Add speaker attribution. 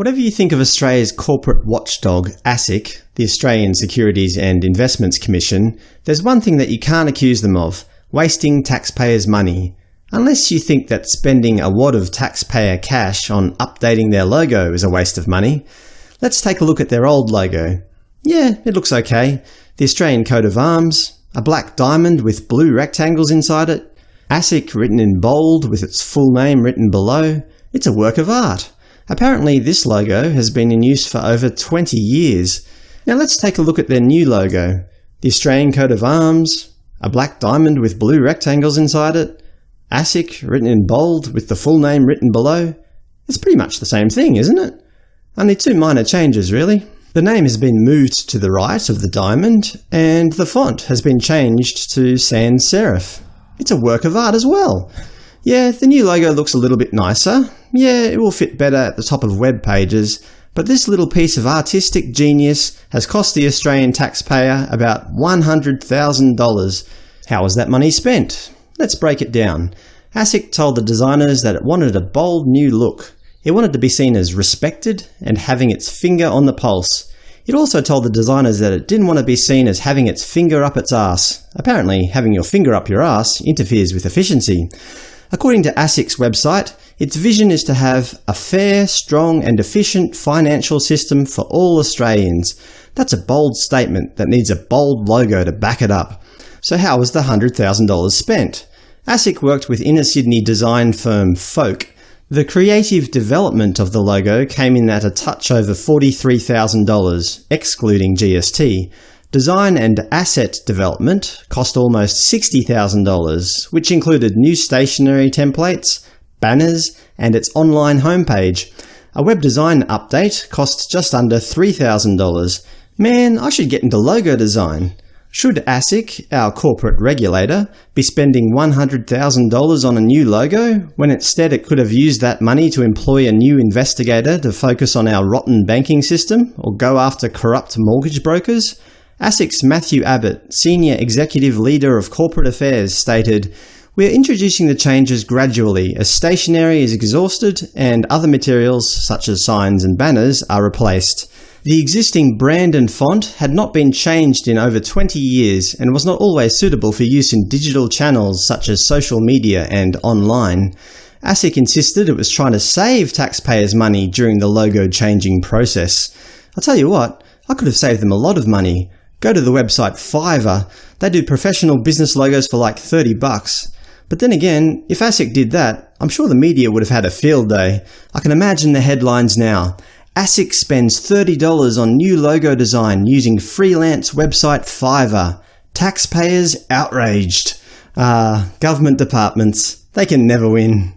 Speaker 1: Whatever you think of Australia's corporate watchdog, ASIC, the Australian Securities and Investments Commission, there's one thing that you can't accuse them of – wasting taxpayers' money. Unless you think that spending a wad of taxpayer cash on updating their logo is a waste of money. Let's take a look at their old logo. Yeah, it looks okay. The Australian coat of arms, a black diamond with blue rectangles inside it, ASIC written in bold with its full name written below. It's a work of art. Apparently this logo has been in use for over 20 years. Now let's take a look at their new logo. The Australian coat of arms, a black diamond with blue rectangles inside it, ASIC written in bold with the full name written below. It's pretty much the same thing, isn't it? Only two minor changes, really. The name has been moved to the right of the diamond, and the font has been changed to sans serif. It's a work of art as well. Yeah, the new logo looks a little bit nicer. Yeah, it will fit better at the top of web pages, but this little piece of artistic genius has cost the Australian taxpayer about $100,000. How was that money spent? Let's break it down. ASIC told the designers that it wanted a bold new look. It wanted to be seen as respected and having its finger on the pulse. It also told the designers that it didn't want to be seen as having its finger up its ass. Apparently, having your finger up your ass interferes with efficiency. According to ASIC's website, its vision is to have a fair, strong and efficient financial system for all Australians. That's a bold statement that needs a bold logo to back it up. So how was the $100,000 spent? ASIC worked with inner Sydney design firm Folk. The creative development of the logo came in at a touch over $43,000, excluding GST. Design and asset development cost almost $60,000, which included new stationery templates, banners, and its online homepage. A web design update cost just under $3,000. Man, I should get into logo design. Should ASIC, our corporate regulator, be spending $100,000 on a new logo, when instead it could have used that money to employ a new investigator to focus on our rotten banking system, or go after corrupt mortgage brokers? ASIC's Matthew Abbott, Senior Executive Leader of Corporate Affairs, stated, We are introducing the changes gradually as stationery is exhausted and other materials, such as signs and banners, are replaced. The existing brand and font had not been changed in over 20 years and was not always suitable for use in digital channels such as social media and online. ASIC insisted it was trying to save taxpayers' money during the logo changing process. I'll tell you what, I could have saved them a lot of money. Go to the website Fiverr. They do professional business logos for like 30 bucks. But then again, if ASIC did that, I'm sure the media would have had a field day. I can imagine the headlines now. ASIC spends $30 on new logo design using freelance website Fiverr. Taxpayers outraged. Ah, government departments. They can never win.